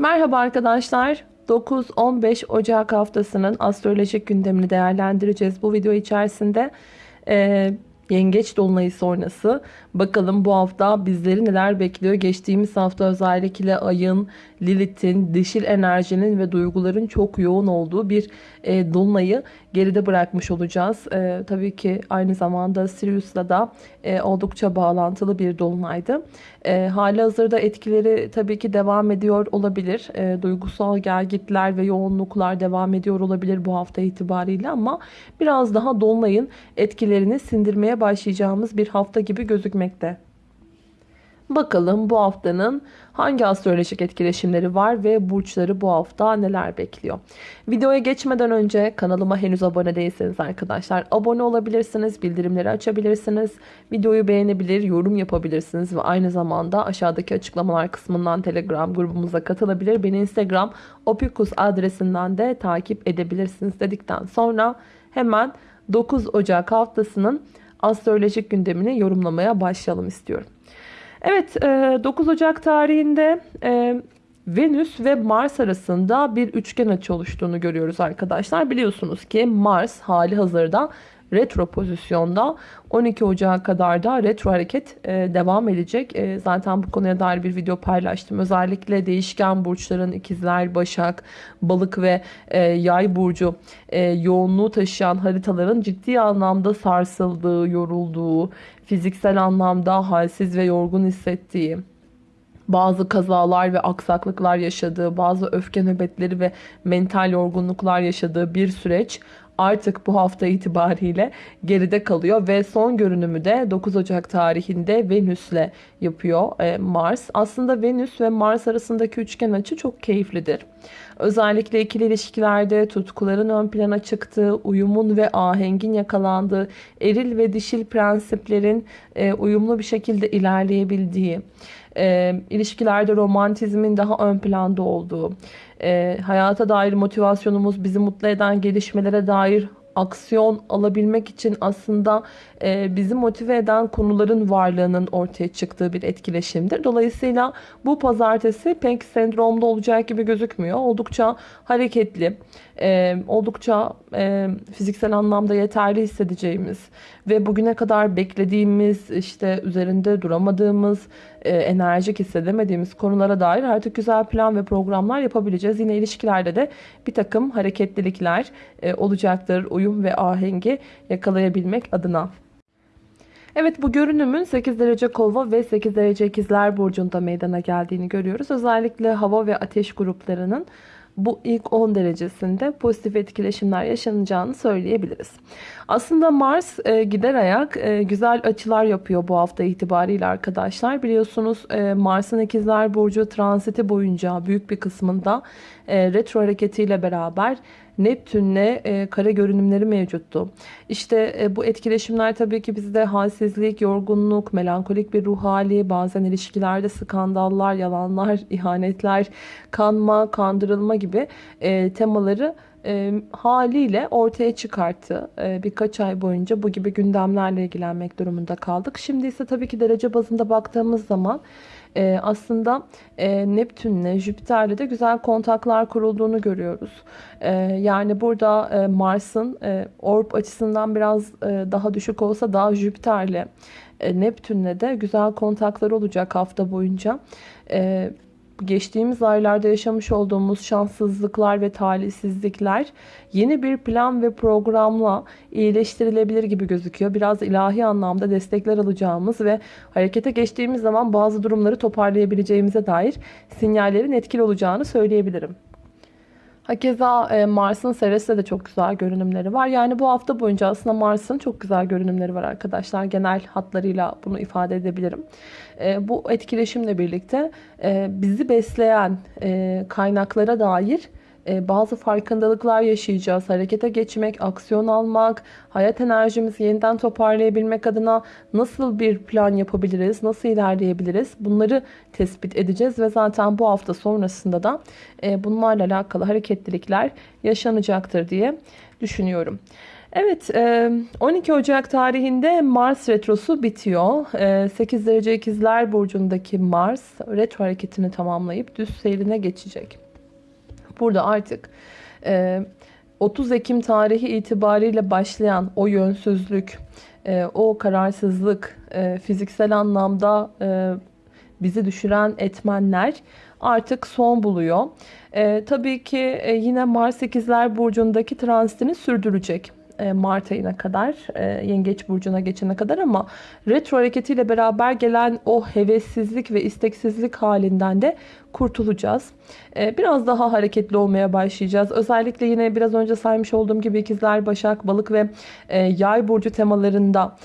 Merhaba arkadaşlar. 9-15 Ocak haftasının astrolojik gündemini değerlendireceğiz. Bu video içerisinde e, yengeç dolunayı sonrası bakalım bu hafta bizleri neler bekliyor. Geçtiğimiz hafta özellikle ayın, Lilith'in, dişil enerjinin ve duyguların çok yoğun olduğu bir e, dolunayı geride bırakmış olacağız. E, tabii ki aynı zamanda Sirius'la da e, oldukça bağlantılı bir dolunaydı. E, hali hazırda etkileri tabii ki devam ediyor olabilir. E, duygusal gelgitler ve yoğunluklar devam ediyor olabilir bu hafta itibariyle ama biraz daha dolunayın etkilerini sindirmeye başlayacağımız bir hafta gibi gözükmekte. Bakalım bu haftanın hangi astrolojik etkileşimleri var ve burçları bu hafta neler bekliyor. Videoya geçmeden önce kanalıma henüz abone değilseniz arkadaşlar abone olabilirsiniz, bildirimleri açabilirsiniz, videoyu beğenebilir, yorum yapabilirsiniz ve aynı zamanda aşağıdaki açıklamalar kısmından Telegram grubumuza katılabilir. Beni Instagram opikus adresinden de takip edebilirsiniz dedikten sonra hemen 9 Ocak haftasının astrolojik gündemini yorumlamaya başlayalım istiyorum. Evet 9 e, Ocak tarihinde e, Venüs ve Mars arasında bir üçgen açı oluştuğunu görüyoruz arkadaşlar. Biliyorsunuz ki Mars hali hazırda retro pozisyonda 12 Ocağı kadar da retro hareket e, devam edecek. E, zaten bu konuya dair bir video paylaştım. Özellikle değişken burçların ikizler, başak, balık ve e, yay burcu e, yoğunluğu taşıyan haritaların ciddi anlamda sarsıldığı, yorulduğu, fiziksel anlamda halsiz ve yorgun hissettiği, bazı kazalar ve aksaklıklar yaşadığı, bazı öfke nöbetleri ve mental yorgunluklar yaşadığı bir süreç artık bu hafta itibariyle geride kalıyor ve son görünümü de 9 Ocak tarihinde Venüs'le yapıyor e, Mars. Aslında Venüs ve Mars arasındaki üçgen açı çok keyiflidir. Özellikle ikili ilişkilerde tutkuların ön plana çıktığı, uyumun ve ahengin yakalandığı, eril ve dişil prensiplerin e, uyumlu bir şekilde ilerleyebildiği, e, ilişkilerde romantizmin daha ön planda olduğu, e, hayata dair motivasyonumuz, bizi mutlu eden gelişmelere dair aksiyon alabilmek için aslında e, bizi motive eden konuların varlığının ortaya çıktığı bir etkileşimdir. Dolayısıyla bu pazartesi pek sendromda olacak gibi gözükmüyor. Oldukça hareketli, e, oldukça e, fiziksel anlamda yeterli hissedeceğimiz ve bugüne kadar beklediğimiz, işte üzerinde duramadığımız, e, enerjik hissedemediğimiz konulara dair artık güzel plan ve programlar yapabileceğiz. Yine ilişkilerde de bir takım hareketlilikler e, olacaktır. Uyum ve ahengi yakalayabilmek adına. Evet bu görünümün 8 derece kova ve 8 derece ikizler burcunda meydana geldiğini görüyoruz. Özellikle hava ve ateş gruplarının bu ilk 10 derecesinde pozitif etkileşimler yaşanacağını söyleyebiliriz. Aslında Mars e, gider ayak e, güzel açılar yapıyor bu hafta itibariyle arkadaşlar. Biliyorsunuz e, Mars'ın ikizler burcu transiti boyunca büyük bir kısmında e, retro hareketiyle beraber Neptün'le e, kare görünümleri mevcuttu. İşte e, bu etkileşimler tabii ki bizde halsizlik, yorgunluk, melankolik bir ruh hali, bazen ilişkilerde skandallar, yalanlar, ihanetler, kanma, kandırılma gibi e, temaları e, haliyle ortaya çıkarttı. E, birkaç ay boyunca bu gibi gündemlerle ilgilenmek durumunda kaldık. Şimdi ise tabii ki derece bazında baktığımız zaman e, aslında e, Neptün'le Jüpiter'le de güzel kontaklar kurulduğunu görüyoruz. E, yani burada e, Mars'ın e, orb açısından biraz e, daha düşük olsa daha Jüpiter'le e, Neptün'le de güzel kontaklar olacak hafta boyunca. E, geçtiğimiz aylarda yaşamış olduğumuz şanssızlıklar ve talihsizlikler yeni bir plan ve programla iyileştirilebilir gibi gözüküyor. Biraz ilahi anlamda destekler alacağımız ve harekete geçtiğimiz zaman bazı durumları toparlayabileceğimize dair sinyallerin etkili olacağını söyleyebilirim. Hakeza e, Mars'ın Ceres'te de çok güzel görünümleri var. Yani bu hafta boyunca aslında Mars'ın çok güzel görünümleri var arkadaşlar. Genel hatlarıyla bunu ifade edebilirim. E, bu etkileşimle birlikte e, bizi besleyen kaynaklara dair bazı farkındalıklar yaşayacağız. Harekete geçmek, aksiyon almak, hayat enerjimizi yeniden toparlayabilmek adına nasıl bir plan yapabiliriz, nasıl ilerleyebiliriz bunları tespit edeceğiz ve zaten bu hafta sonrasında da e, bunlarla alakalı hareketlilikler yaşanacaktır diye düşünüyorum. Evet, e, 12 Ocak tarihinde Mars retrosu bitiyor. E, 8 derece ikizler burcundaki Mars retro hareketini tamamlayıp düz seyrine geçecek. Burada artık e, 30 Ekim tarihi itibariyle başlayan o yönsüzlük, e, o kararsızlık, e, fiziksel anlamda e, bizi düşüren etmenler artık son buluyor. E, tabii ki e, yine Mars 8'ler burcundaki transitini sürdürecek. E, Mart ayına kadar, e, Yengeç burcuna geçene kadar ama retro hareketiyle beraber gelen o hevessizlik ve isteksizlik halinden de kurtulacağız. E, biraz daha hareketli olmaya başlayacağız. Özellikle yine biraz önce saymış olduğum gibi ikizler, başak, balık ve yay burcu temalarında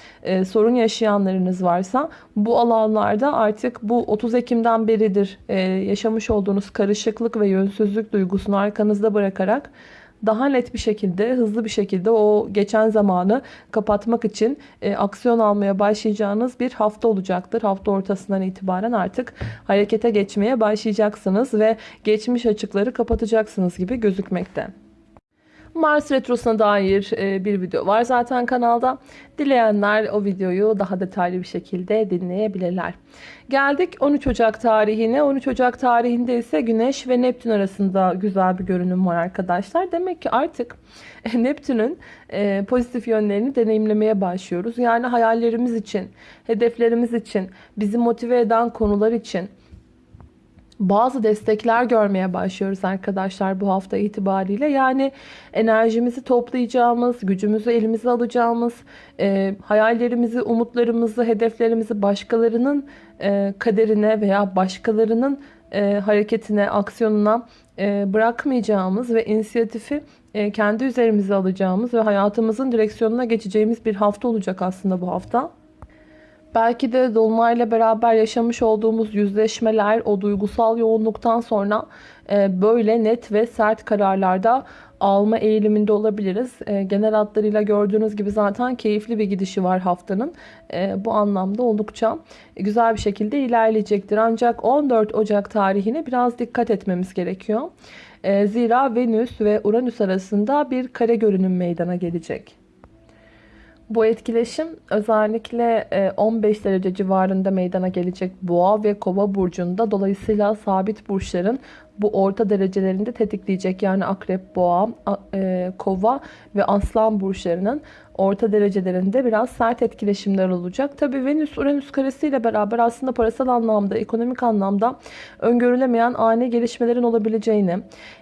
sorun yaşayanlarınız varsa bu alanlarda artık bu 30 Ekim'den beridir yaşamış olduğunuz karışıklık ve yönsüzlük duygusunu arkanızda bırakarak daha net bir şekilde, hızlı bir şekilde o geçen zamanı kapatmak için e, aksiyon almaya başlayacağınız bir hafta olacaktır. Hafta ortasından itibaren artık harekete geçmeye başlayacaksınız ve geçmiş açıkları kapatacaksınız gibi gözükmekte. Mars Retrosu'na dair e, bir video var zaten kanalda. Dileyenler o videoyu daha detaylı bir şekilde dinleyebilirler. Geldik 13 Ocak tarihine. 13 Ocak tarihinde ise Güneş ve Neptün arasında güzel bir görünüm var arkadaşlar. Demek ki artık Neptün'ün e, pozitif yönlerini deneyimlemeye başlıyoruz. Yani hayallerimiz için, hedeflerimiz için, bizi motive eden konular için bazı destekler görmeye başlıyoruz arkadaşlar bu hafta itibariyle. Yani enerjimizi toplayacağımız, gücümüzü elimize alacağımız, e, hayallerimizi, umutlarımızı, hedeflerimizi başkalarının e, kaderine veya başkalarının e, hareketine, aksiyonuna e, bırakmayacağımız ve inisiyatifi e, kendi üzerimize alacağımız ve hayatımızın direksiyonuna geçeceğimiz bir hafta olacak aslında bu hafta. Belki de Dolunay'la beraber yaşamış olduğumuz yüzleşmeler, o duygusal yoğunluktan sonra e, böyle net ve sert kararlarda alma eğiliminde olabiliriz. E, genel hatlarıyla gördüğünüz gibi zaten keyifli bir gidişi var haftanın. E, bu anlamda oldukça güzel bir şekilde ilerleyecektir. Ancak 14 Ocak tarihine biraz dikkat etmemiz gerekiyor. Zira Venüs ve Uranüs arasında bir kare görünüm meydana gelecek. Bu etkileşim özellikle 15 e, derece civarında meydana gelecek boğa ve kova burcunda. Dolayısıyla sabit burçların bu orta derecelerinde tetikleyecek. Yani akrep, boğa, e, kova ve aslan burçlarının orta derecelerinde biraz sert etkileşimler olacak. Tabi Venüs Uranüs karesiyle beraber aslında parasal anlamda, ekonomik anlamda öngörülemeyen ani gelişmelerin olabileceğini,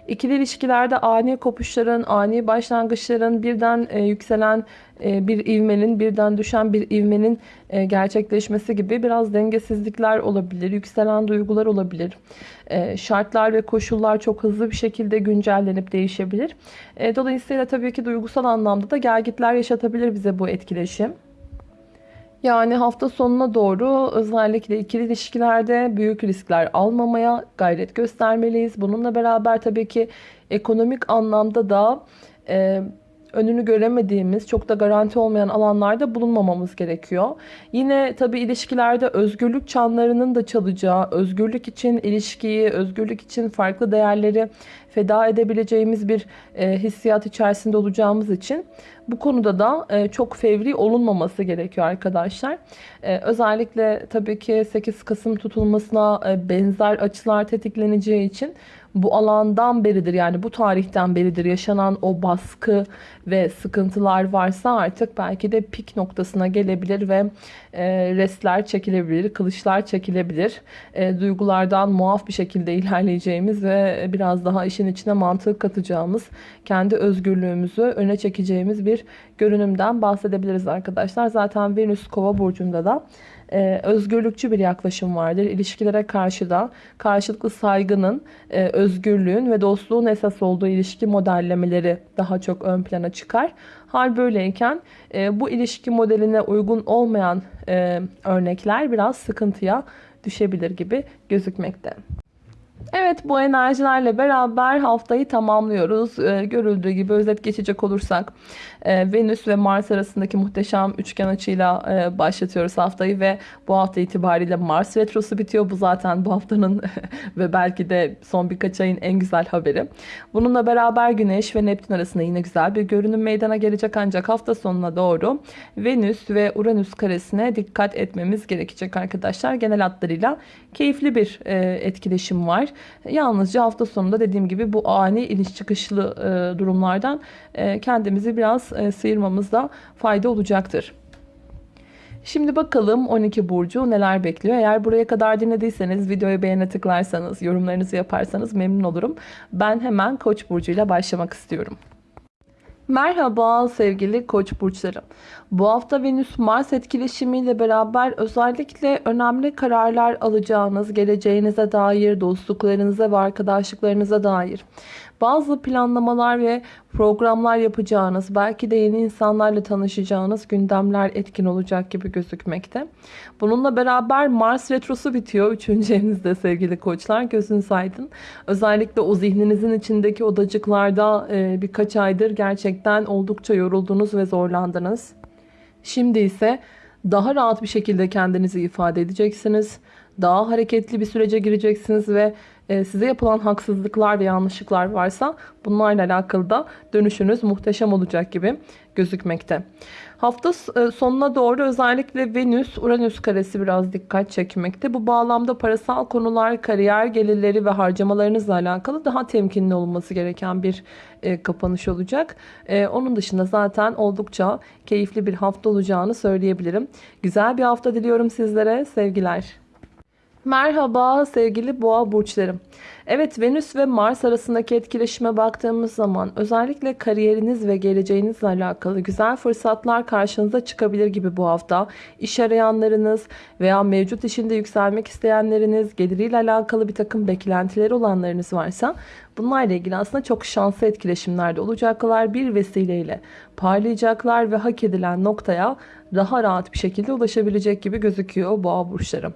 ikili ilişkilerde ani kopuşların, ani başlangıçların birden e, yükselen e, bir ivmenin, birden düşen bir ivmenin e, gerçekleşmesi gibi biraz dengesizlikler olabilir, yükselen duygular olabilir. E, şartlar ve koşullar çok hızlı bir şekilde güncellenip değişebilir. E, dolayısıyla tabii ki duygusal anlamda da gelgitler yaşatabilir bize bu etkileşim. Yani hafta sonuna doğru özellikle ikili ilişkilerde büyük riskler almamaya gayret göstermeliyiz. Bununla beraber tabii ki ekonomik anlamda da e, önünü göremediğimiz, çok da garanti olmayan alanlarda bulunmamamız gerekiyor. Yine tabii ilişkilerde özgürlük çanlarının da çalacağı, özgürlük için ilişkiyi, özgürlük için farklı değerleri feda edebileceğimiz bir e, hissiyat içerisinde olacağımız için bu konuda da e, çok fevri olunmaması gerekiyor arkadaşlar. E, özellikle tabii ki 8 Kasım tutulmasına e, benzer açılar tetikleneceği için bu alandan beridir yani bu tarihten beridir yaşanan o baskı ve sıkıntılar varsa artık belki de pik noktasına gelebilir ve e, restler çekilebilir, kılıçlar çekilebilir. E, duygulardan muaf bir şekilde ilerleyeceğimiz ve biraz daha işin içine mantık katacağımız, kendi özgürlüğümüzü öne çekeceğimiz bir görünümden bahsedebiliriz arkadaşlar. Zaten Venüs Kova burcunda da e, özgürlükçü bir yaklaşım vardır. İlişkilere karşı da karşılıklı saygının, e, özgürlüğün ve dostluğun esas olduğu ilişki modellemeleri daha çok ön plana çıkar. Hal böyleyken e, bu ilişki modeline uygun olmayan e, örnekler biraz sıkıntıya düşebilir gibi gözükmekte. Evet bu enerjilerle beraber haftayı tamamlıyoruz. Ee, görüldüğü gibi özet geçecek olursak e, Venüs ve Mars arasındaki muhteşem üçgen açıyla e, başlatıyoruz haftayı ve bu hafta itibariyle Mars retrosu bitiyor. Bu zaten bu haftanın ve belki de son birkaç ayın en güzel haberi. Bununla beraber Güneş ve Neptün arasında yine güzel bir görünüm meydana gelecek ancak hafta sonuna doğru Venüs ve Uranüs karesine dikkat etmemiz gerekecek arkadaşlar. Genel hatlarıyla keyifli bir e, etkileşim var. Yalnızca hafta sonunda dediğim gibi bu ani iniş çıkışlı e, durumlardan e, kendimizi biraz e, sıyırmamızda fayda olacaktır. Şimdi bakalım 12 burcu neler bekliyor. Eğer buraya kadar dinlediyseniz videoyu beğene tıklarsanız, yorumlarınızı yaparsanız memnun olurum. Ben hemen Koç burcuyla başlamak istiyorum. Merhaba sevgili koç burçları. Bu hafta Venüs-Mars etkileşimiyle beraber özellikle önemli kararlar alacağınız, geleceğinize dair, dostluklarınıza ve arkadaşlıklarınıza dair bazı planlamalar ve programlar yapacağınız, belki de yeni insanlarla tanışacağınız gündemler etkin olacak gibi gözükmekte. Bununla beraber Mars retrosu bitiyor. Üçüncü evinizde sevgili koçlar. Gözünüz aydın. Özellikle o zihninizin içindeki odacıklarda e, birkaç aydır gerçekten oldukça yoruldunuz ve zorlandınız. Şimdi ise daha rahat bir şekilde kendinizi ifade edeceksiniz. Daha hareketli bir sürece gireceksiniz ve size yapılan haksızlıklar ve yanlışlıklar varsa bunlarla alakalı da dönüşünüz muhteşem olacak gibi gözükmekte. Hafta e, sonuna doğru özellikle Venüs, Uranüs karesi biraz dikkat çekmekte. Bu bağlamda parasal konular, kariyer gelirleri ve harcamalarınızla alakalı daha temkinli olması gereken bir e, kapanış olacak. Onun dışında zaten oldukça keyifli bir hafta olacağını söyleyebilirim. Güzel bir hafta diliyorum sizlere. Sevgiler. Merhaba sevgili boğa burçlarım. Evet Venüs ve Mars arasındaki etkileşime baktığımız zaman özellikle kariyeriniz ve geleceğinizle alakalı güzel fırsatlar karşınıza çıkabilir gibi bu hafta. İş arayanlarınız veya mevcut işinde yükselmek isteyenleriniz, geliriyle alakalı bir takım beklentileri olanlarınız varsa bunlarla ilgili aslında çok şanslı etkileşimlerde olacaklar. Bir vesileyle parlayacaklar ve hak edilen noktaya daha rahat bir şekilde ulaşabilecek gibi gözüküyor boğa burçları.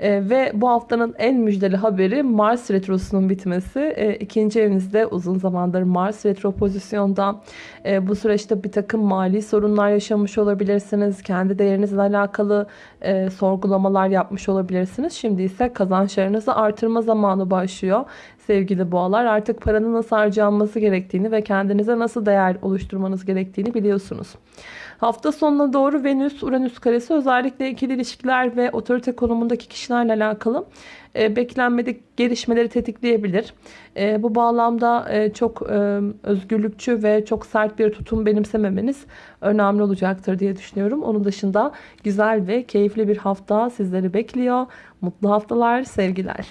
E, ve bu haftanın en müjdeli haberi Mars retrosunun bitmesi. E, ikinci evinizde uzun zamandır Mars retro pozisyonda. E, bu süreçte bir takım mali sorunlar yaşamış olabilirsiniz. Kendi değerinizle alakalı e, sorgulamalar yapmış olabilirsiniz. Şimdi ise kazançlarınızı artırma zamanı başlıyor. Sevgili boğalar artık paranın nasıl harcanması gerektiğini ve kendinize nasıl değer oluşturmanız gerektiğini biliyorsunuz. Hafta sonuna doğru Venüs, Uranüs karesi özellikle ikili ilişkiler ve otorite konumundaki kişilerle alakalı e, beklenmedik gelişmeleri tetikleyebilir. E, bu bağlamda e, çok e, özgürlükçü ve çok sert bir tutum benimsememeniz önemli olacaktır diye düşünüyorum. Onun dışında güzel ve keyifli bir hafta sizleri bekliyor. Mutlu haftalar, sevgiler.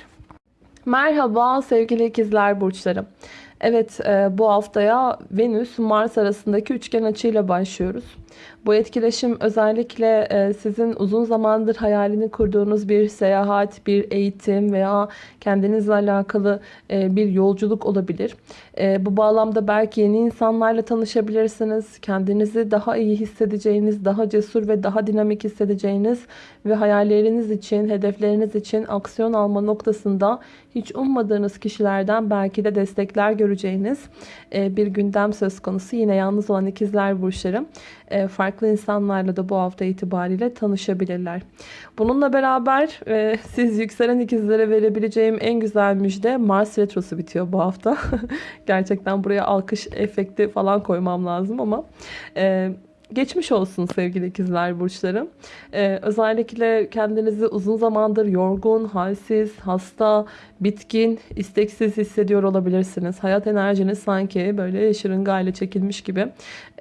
Merhaba sevgili ikizler burçlarım. Evet e, bu haftaya Venüs Mars arasındaki üçgen açıyla başlıyoruz. Bu etkileşim özellikle e, sizin uzun zamandır hayalini kurduğunuz bir seyahat, bir eğitim veya kendinizle alakalı e, bir yolculuk olabilir. E, bu bağlamda belki yeni insanlarla tanışabilirsiniz. Kendinizi daha iyi hissedeceğiniz, daha cesur ve daha dinamik hissedeceğiniz ve hayalleriniz için, hedefleriniz için aksiyon alma noktasında hiç ummadığınız kişilerden belki de destekler göreceğiniz bir gündem söz konusu. Yine yalnız olan ikizler burçları farklı insanlarla da bu hafta itibariyle tanışabilirler. Bununla beraber e, siz yükselen ikizlere verebileceğim en güzel müjde Mars Retrosu bitiyor bu hafta. Gerçekten buraya alkış efekti falan koymam lazım ama... E, Geçmiş olsun sevgili ikizler burçları. Ee, özellikle kendinizi uzun zamandır yorgun, halsiz, hasta, bitkin, isteksiz hissediyor olabilirsiniz. Hayat enerjiniz sanki böyle şırıngayla çekilmiş gibi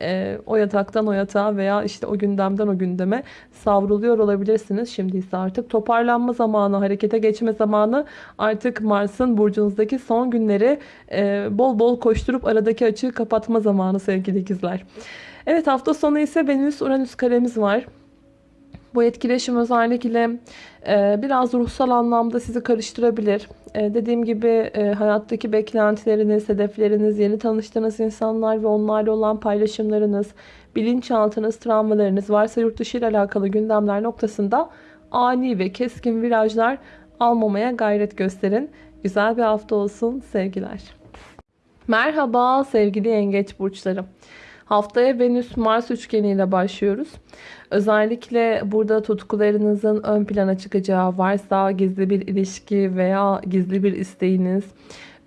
e, o yataktan o yatağa veya işte o gündemden o gündeme savruluyor olabilirsiniz. Şimdi ise artık toparlanma zamanı, harekete geçme zamanı artık Mars'ın burcunuzdaki son günleri e, bol bol koşturup aradaki açığı kapatma zamanı sevgili ikizler. Evet hafta sonu ise Venüs-Uranüs karemiz var. Bu etkileşim özellikle e, biraz ruhsal anlamda sizi karıştırabilir. E, dediğim gibi e, hayattaki beklentileriniz, hedefleriniz, yeni tanıştığınız insanlar ve onlarla olan paylaşımlarınız, bilinçaltınız, travmalarınız, varsa yurt dışı ile alakalı gündemler noktasında ani ve keskin virajlar almamaya gayret gösterin. Güzel bir hafta olsun. Sevgiler. Merhaba sevgili yengeç burçları. Haftaya Venüs Mars üçgeniyle başlıyoruz. Özellikle burada tutkularınızın ön plana çıkacağı varsa gizli bir ilişki veya gizli bir isteğiniz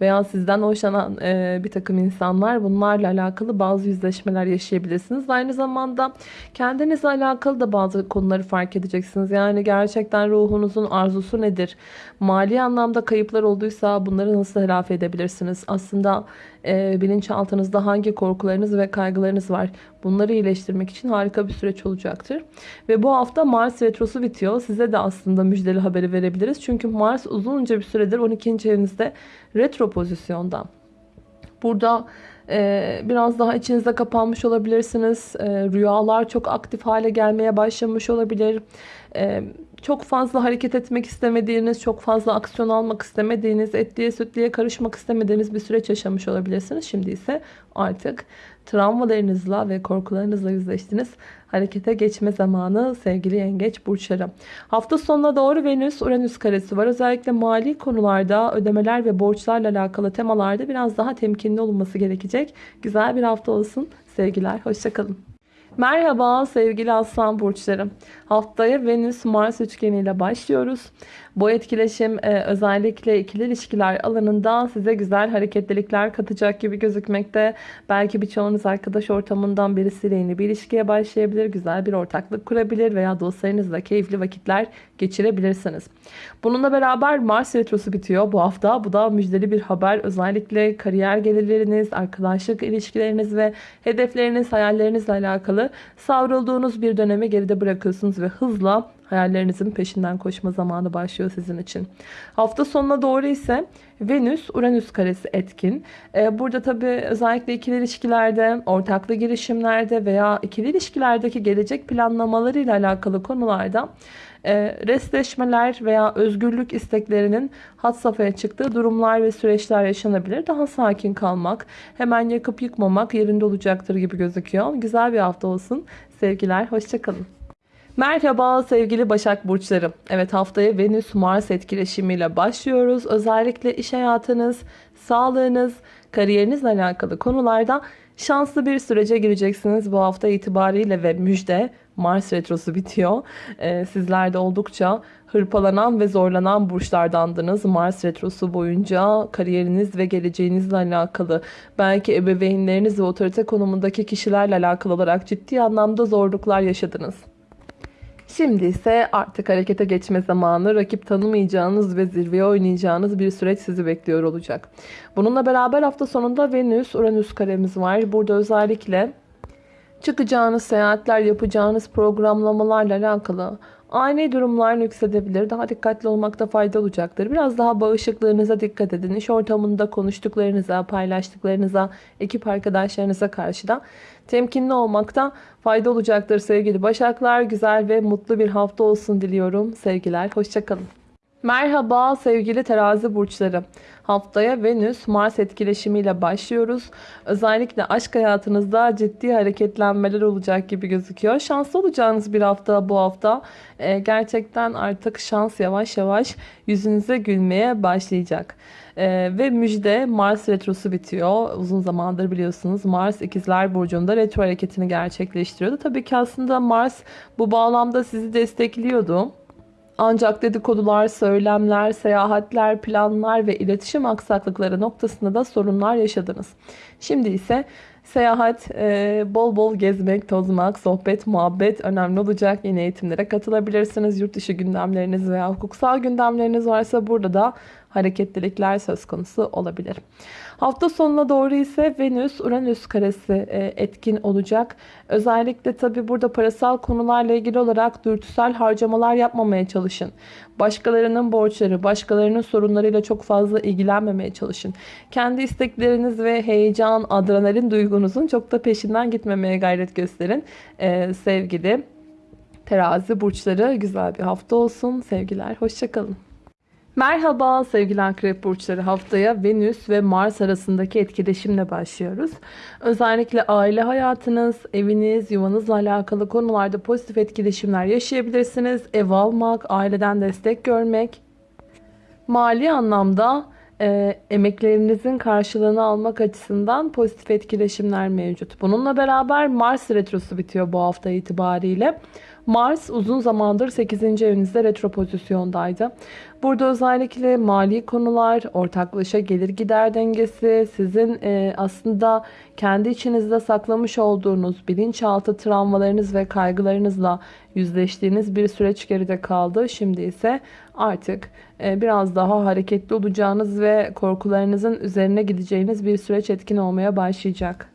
veya sizden hoşlanan e, bir takım insanlar bunlarla alakalı bazı yüzleşmeler yaşayabilirsiniz. Aynı zamanda kendinizle alakalı da bazı konuları fark edeceksiniz. Yani gerçekten ruhunuzun arzusu nedir? Mali anlamda kayıplar olduysa bunları nasıl telafi edebilirsiniz? Aslında e, bilinçaltınızda hangi korkularınız ve kaygılarınız var? Bunları iyileştirmek için harika bir süreç olacaktır. Ve bu hafta Mars retrosu bitiyor. Size de aslında müjdeli haberi verebiliriz. Çünkü Mars uzunca bir süredir 12. evinizde retro pozisyonda. Burada e, biraz daha içinizde kapanmış olabilirsiniz. E, rüyalar çok aktif hale gelmeye başlamış olabilir. E, çok fazla hareket etmek istemediğiniz, çok fazla aksiyon almak istemediğiniz, etliye sütliye karışmak istemediğiniz bir süreç yaşamış olabilirsiniz. Şimdi ise artık travmalarınızla ve korkularınızla yüzleştiniz. Harekete geçme zamanı sevgili yengeç burçları. Hafta sonuna doğru Venüs Uranüs karesi var. Özellikle mali konularda ödemeler ve borçlarla alakalı temalarda biraz daha temkinli olunması gerekecek. Güzel bir hafta olsun. Sevgiler. Hoşçakalın. Merhaba sevgili aslan burçlarım. Haftaya Venüs Mars üçgeniyle başlıyoruz. Bu etkileşim e, özellikle ikili ilişkiler alanında size güzel hareketlilikler katacak gibi gözükmekte. Belki birçoğunuz arkadaş ortamından birisiyle yeni bir ilişkiye başlayabilir, güzel bir ortaklık kurabilir veya dostlarınızla keyifli vakitler geçirebilirsiniz. Bununla beraber Mars retrosu bitiyor bu hafta. Bu da müjdeli bir haber. Özellikle kariyer gelirleriniz, arkadaşlık ilişkileriniz ve hedefleriniz, hayallerinizle alakalı savrulduğunuz bir dönemi geride bırakıyorsunuz ve hızla hayallerinizin peşinden koşma zamanı başlıyor sizin için. Hafta sonuna doğru ise Venüs Uranüs karesi etkin. Ee, burada tabi özellikle ikili ilişkilerde, ortaklı girişimlerde veya ikili ilişkilerdeki gelecek planlamalarıyla alakalı konularda e, restleşmeler veya özgürlük isteklerinin hat safhaya çıktığı durumlar ve süreçler yaşanabilir. Daha sakin kalmak, hemen yakıp yıkmamak yerinde olacaktır gibi gözüküyor. Güzel bir hafta olsun. Sevgiler, hoşçakalın. Merhaba sevgili Başak Burçları. Evet haftaya Venüs Mars etkileşimiyle başlıyoruz. Özellikle iş hayatınız, sağlığınız, kariyerinizle alakalı konularda şanslı bir sürece gireceksiniz bu hafta itibariyle ve müjde Mars retrosu bitiyor. Ee, sizler de oldukça hırpalanan ve zorlanan burçlardandınız. Mars retrosu boyunca kariyeriniz ve geleceğinizle alakalı belki ebeveynleriniz ve otorite konumundaki kişilerle alakalı olarak ciddi anlamda zorluklar yaşadınız. Şimdi ise artık harekete geçme zamanı. Rakip tanımayacağınız ve zirveye oynayacağınız bir süreç sizi bekliyor olacak. Bununla beraber hafta sonunda Venüs, Uranüs karemiz var. Burada özellikle çıkacağınız seyahatler, yapacağınız programlamalarla alakalı ani durumlar nüksedebilir. Daha dikkatli olmakta fayda olacaktır. Biraz daha bağışıklığınıza dikkat edin. İş ortamında konuştuklarınıza, paylaştıklarınıza, ekip arkadaşlarınıza karşı da temkinli olmakta fayda olacaktır sevgili Başaklar. Güzel ve mutlu bir hafta olsun diliyorum. Sevgiler, hoşçakalın. Merhaba sevgili terazi burçları. Haftaya Venüs Mars etkileşimiyle başlıyoruz. Özellikle aşk hayatınızda ciddi hareketlenmeler olacak gibi gözüküyor. Şanslı olacağınız bir hafta bu hafta. Ee, gerçekten artık şans yavaş yavaş yüzünüze gülmeye başlayacak. Ee, ve müjde Mars retrosu bitiyor. Uzun zamandır biliyorsunuz Mars ikizler burcunda retro hareketini gerçekleştiriyordu. Tabii ki aslında Mars bu bağlamda sizi destekliyordu. Ancak dedikodular, söylemler, seyahatler, planlar ve iletişim aksaklıkları noktasında da sorunlar yaşadınız. Şimdi ise seyahat, e, bol bol gezmek, tozmak, sohbet, muhabbet önemli olacak. Yeni eğitimlere katılabilirsiniz. Yurt dışı gündemleriniz veya hukuksal gündemleriniz varsa burada da hareketlilikler söz konusu olabilir. Hafta sonuna doğru ise Venüs Uranüs karesi e, etkin olacak. Özellikle tabi burada parasal konularla ilgili olarak dürtüsel harcamalar yapmamaya çalışın. Başkalarının borçları, başkalarının sorunlarıyla çok fazla ilgilenmemeye çalışın. Kendi istekleriniz ve heyecan, adrenalin duygunuzun çok da peşinden gitmemeye gayret gösterin. Ee, sevgili terazi burçları güzel bir hafta olsun. Sevgiler, hoşçakalın. Merhaba sevgili akrep burçları haftaya Venüs ve Mars arasındaki etkileşimle başlıyoruz. Özellikle aile hayatınız, eviniz, yuvanızla alakalı konularda pozitif etkileşimler yaşayabilirsiniz. Ev almak, aileden destek görmek, mali anlamda e, emeklerinizin karşılığını almak açısından pozitif etkileşimler mevcut. Bununla beraber Mars retrosu bitiyor bu hafta itibariyle. Mars uzun zamandır 8. evinizde retro pozisyondaydı. Burada özellikle mali konular, ortaklaşa gelir gider dengesi, sizin e, aslında kendi içinizde saklamış olduğunuz bilinçaltı travmalarınız ve kaygılarınızla yüzleştiğiniz bir süreç geride kaldı. Şimdi ise artık e, biraz daha hareketli olacağınız ve korkularınızın üzerine gideceğiniz bir süreç etkin olmaya başlayacak.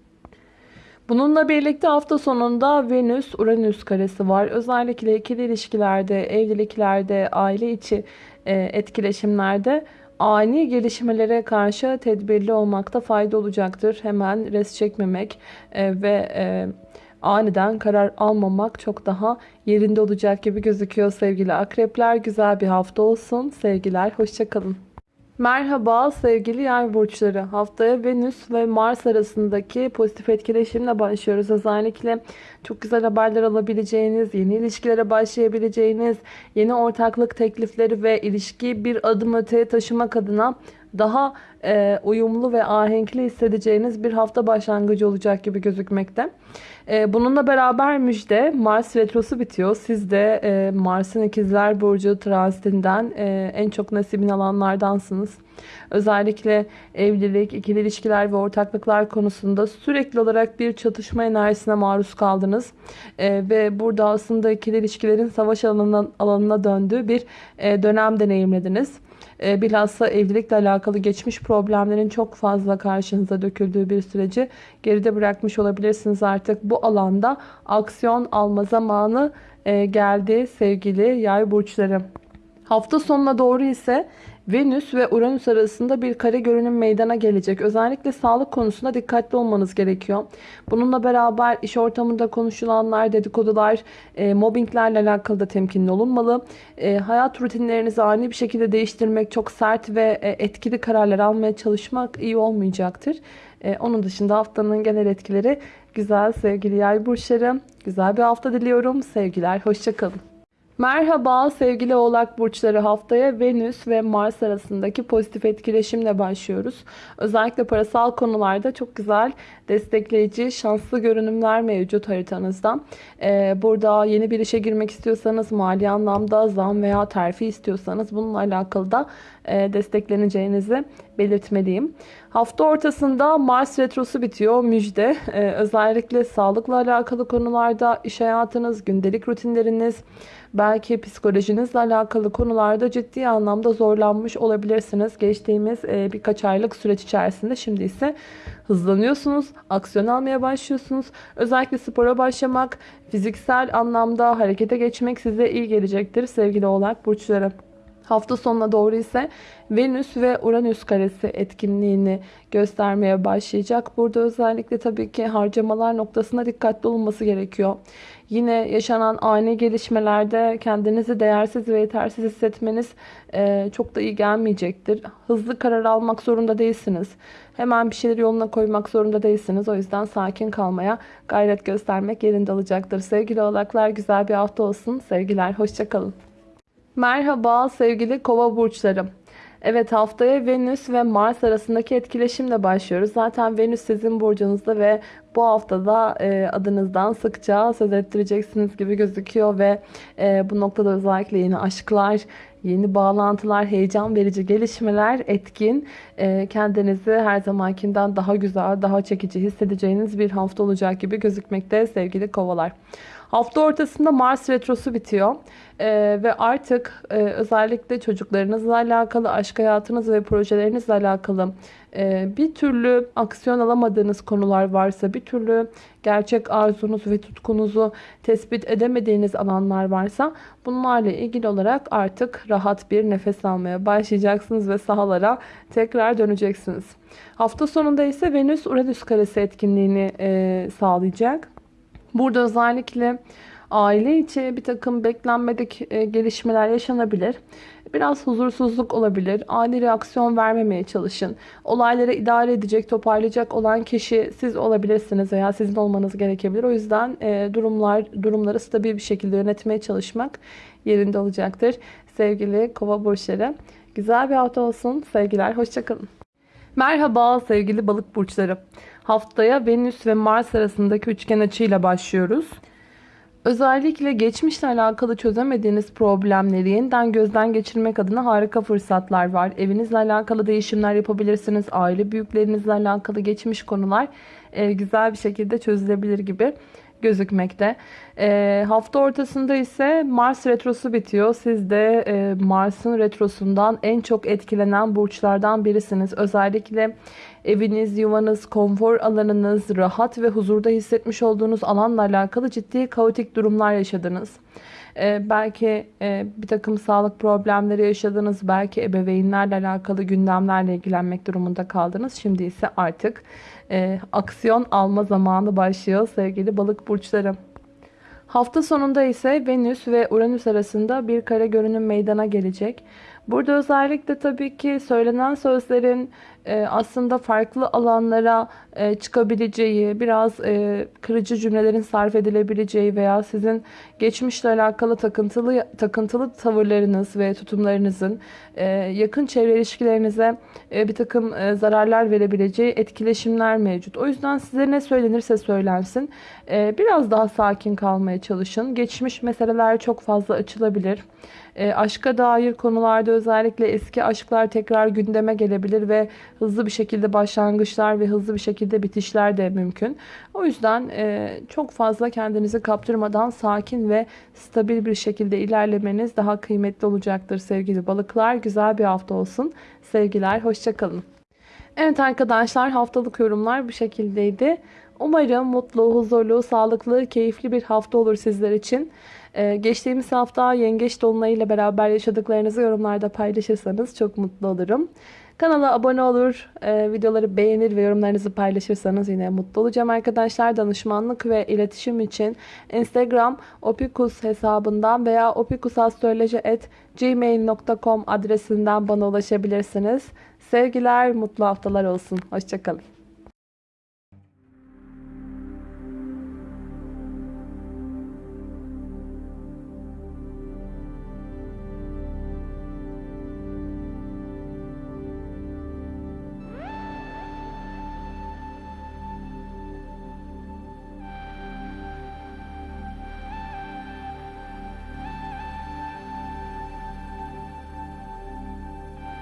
Bununla birlikte hafta sonunda Venüs-Uranüs karesi var. Özellikle ikili ilişkilerde, evliliklerde, aile içi e, etkileşimlerde ani gelişmelere karşı tedbirli olmakta fayda olacaktır. Hemen res çekmemek e, ve e, aniden karar almamak çok daha yerinde olacak gibi gözüküyor sevgili akrepler. Güzel bir hafta olsun. Sevgiler, hoşçakalın. Merhaba sevgili yay burçları. Haftaya Venüs ve Mars arasındaki pozitif etkileşimle başlıyoruz. Özellikle çok güzel haberler alabileceğiniz, yeni ilişkilere başlayabileceğiniz, yeni ortaklık teklifleri ve ilişkiyi bir adım öteye taşımak adına daha e, uyumlu ve ahenkli hissedeceğiniz bir hafta başlangıcı olacak gibi gözükmekte. E, bununla beraber müjde Mars retrosu bitiyor. Siz de e, Mars'ın ikizler burcu transitinden e, en çok nasibini alanlardansınız. Özellikle evlilik, ikili ilişkiler ve ortaklıklar konusunda sürekli olarak bir çatışma enerjisine maruz kaldınız. E, ve burada aslında ikili ilişkilerin savaş alanına, alanına döndüğü bir e, dönem deneyimlediniz. E, bilhassa evlilikle alakalı geçmiş problemlerin çok fazla karşınıza döküldüğü bir süreci geride bırakmış olabilirsiniz artık. Bu alanda aksiyon alma zamanı e, geldi sevgili yay burçları. Hafta sonuna doğru ise Venüs ve Uranüs arasında bir kare görünüm meydana gelecek. Özellikle sağlık konusunda dikkatli olmanız gerekiyor. Bununla beraber iş ortamında konuşulanlar, dedikodular, e, mobbinglerle alakalı da temkinli olunmalı. E, hayat rutinlerinizi ani bir şekilde değiştirmek, çok sert ve e, etkili kararlar almaya çalışmak iyi olmayacaktır. E, onun dışında haftanın genel etkileri güzel sevgili yay burçları. Güzel bir hafta diliyorum. Sevgiler, hoşçakalın. Merhaba sevgili oğlak burçları haftaya Venüs ve Mars arasındaki pozitif etkileşimle başlıyoruz. Özellikle parasal konularda çok güzel destekleyici şanslı görünümler mevcut haritanızda. Ee, burada yeni bir işe girmek istiyorsanız mali anlamda zam veya terfi istiyorsanız bununla alakalı da e, destekleneceğinizi belirtmeliyim. Hafta ortasında Mars retrosu bitiyor. Müjde. Ee, özellikle sağlıkla alakalı konularda iş hayatınız, gündelik rutinleriniz, belki psikolojinizle alakalı konularda ciddi anlamda zorlanmış olabilirsiniz. Geçtiğimiz e, birkaç aylık süreç içerisinde şimdi ise hızlanıyorsunuz, aksiyon almaya başlıyorsunuz. Özellikle spora başlamak, fiziksel anlamda harekete geçmek size iyi gelecektir sevgili oğlak burçları. Hafta sonuna doğru ise Venüs ve Uranüs karesi etkinliğini göstermeye başlayacak. Burada özellikle tabii ki harcamalar noktasında dikkatli olunması gerekiyor. Yine yaşanan ani gelişmelerde kendinizi değersiz ve yetersiz hissetmeniz e, çok da iyi gelmeyecektir. Hızlı karar almak zorunda değilsiniz. Hemen bir şeyleri yoluna koymak zorunda değilsiniz. O yüzden sakin kalmaya gayret göstermek yerinde olacaktır. Sevgili oğlaklar güzel bir hafta olsun. Sevgiler, hoşçakalın. Merhaba sevgili kova burçlarım. Evet haftaya Venüs ve Mars arasındaki etkileşimle başlıyoruz. Zaten Venüs sizin burcunuzda ve bu haftada e, adınızdan sıkça söz ettireceksiniz gibi gözüküyor ve e, bu noktada özellikle yeni aşklar, yeni bağlantılar, heyecan verici gelişmeler etkin. E, kendinizi her zamankinden daha güzel, daha çekici hissedeceğiniz bir hafta olacak gibi gözükmekte sevgili kovalar. Hafta ortasında Mars retrosu bitiyor. Ee, ve artık e, özellikle çocuklarınızla alakalı, aşk hayatınız ve projelerinizle alakalı e, bir türlü aksiyon alamadığınız konular varsa, bir türlü gerçek arzunuz ve tutkunuzu tespit edemediğiniz alanlar varsa bunlarla ilgili olarak artık rahat bir nefes almaya başlayacaksınız ve sahalara tekrar döneceksiniz. Hafta sonunda ise Venüs-Uranüs karesi etkinliğini e, sağlayacak. Burada özellikle aile içi bir takım beklenmedik e, gelişmeler yaşanabilir. Biraz huzursuzluk olabilir. Ani reaksiyon vermemeye çalışın. Olayları idare edecek, toparlayacak olan kişi siz olabilirsiniz veya sizin olmanız gerekebilir. O yüzden e, durumlar durumları stabil bir şekilde yönetmeye çalışmak yerinde olacaktır. Sevgili kova burçları Güzel bir hafta olsun. Sevgiler, hoşçakalın. Merhaba sevgili balık burçları. Haftaya Venüs ve Mars arasındaki üçgen açıyla başlıyoruz. Özellikle geçmişle alakalı çözemediğiniz problemleri yeniden gözden geçirmek adına harika fırsatlar var. Evinizle alakalı değişimler yapabilirsiniz. Aile büyüklerinizle alakalı geçmiş konular e, güzel bir şekilde çözülebilir gibi gözükmekte. E, hafta ortasında ise Mars retrosu bitiyor. Siz de e, Mars'ın retrosundan en çok etkilenen burçlardan birisiniz. Özellikle eviniz, yuvanız, konfor alanınız, rahat ve huzurda hissetmiş olduğunuz alanla alakalı ciddi kaotik durumlar yaşadınız. Ee, belki e, bir takım sağlık problemleri yaşadınız. Belki ebeveynlerle alakalı gündemlerle ilgilenmek durumunda kaldınız. Şimdi ise artık e, aksiyon alma zamanı başlıyor sevgili balık burçları. Hafta sonunda ise Venüs ve Uranüs arasında bir kare görünüm meydana gelecek. Burada özellikle tabii ki söylenen sözlerin e, aslında farklı alanlara e, çıkabileceği, biraz e, kırıcı cümlelerin sarf edilebileceği veya sizin geçmişle alakalı takıntılı takıntılı tavırlarınız ve tutumlarınızın yakın çevre ilişkilerinize bir takım zararlar verebileceği etkileşimler mevcut. O yüzden size ne söylenirse söylensin biraz daha sakin kalmaya çalışın. Geçmiş meseleler çok fazla açılabilir. Aşka dair konularda özellikle eski aşklar tekrar gündeme gelebilir ve hızlı bir şekilde başlangıçlar ve hızlı bir şekilde bitişler de mümkün. O yüzden e, çok fazla kendinizi kaptırmadan sakin ve stabil bir şekilde ilerlemeniz daha kıymetli olacaktır sevgili balıklar. Güzel bir hafta olsun. Sevgiler, hoşçakalın. Evet arkadaşlar haftalık yorumlar bu şekildeydi. Umarım mutlu, huzurlu, sağlıklı, keyifli bir hafta olur sizler için. Ee, geçtiğimiz hafta Yengeç Dolunay ile beraber yaşadıklarınızı yorumlarda paylaşırsanız çok mutlu olurum. Kanala abone olur, e, videoları beğenir ve yorumlarınızı paylaşırsanız yine mutlu olacağım arkadaşlar. Danışmanlık ve iletişim için Instagram opikus hesabından veya opikusastroloji.gmail.com adresinden bana ulaşabilirsiniz. Sevgiler, mutlu haftalar olsun. Hoşçakalın.